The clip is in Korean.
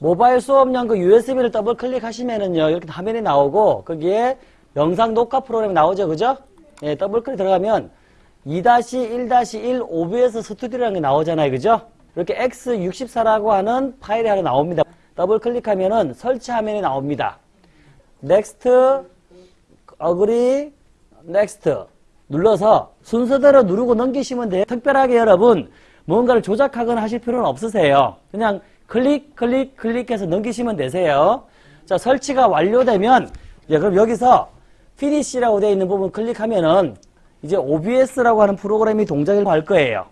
모바일 수업용 그 USB를 더블 클릭하시면은요, 이렇게 화면이 나오고, 거기에 영상 녹화 프로그램이 나오죠, 그죠? 예, 더블 클릭 들어가면 2-1-1 OBS 스튜디오라는 게 나오잖아요, 그죠? 이렇게 X64라고 하는 파일이 하나 나옵니다. 더블 클릭하면은 설치 화면이 나옵니다. Next, Agree, Next 눌러서 순서대로 누르고 넘기시면 돼요. 특별하게 여러분 뭔가를 조작하거나 하실 필요는 없으세요. 그냥 클릭, 클릭, 클릭해서 넘기시면 되세요. 자, 설치가 완료되면 예, 그럼 여기서 피니시라고 되어 있는 부분 클릭하면은 이제 OBS라고 하는 프로그램이 동작을 할 거예요.